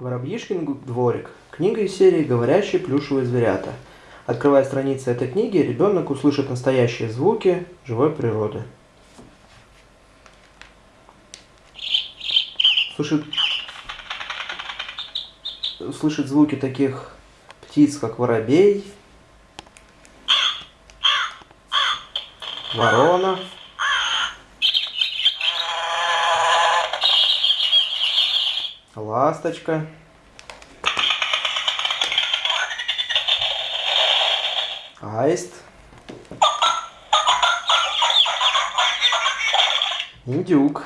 Воробьишкин дворик. Книга из серии «Говорящие плюшевые зверята». Открывая страницы этой книги, ребенок услышит настоящие звуки живой природы. Слышит, слышит звуки таких птиц, как воробей, ворона, ласточка, аист, индюк.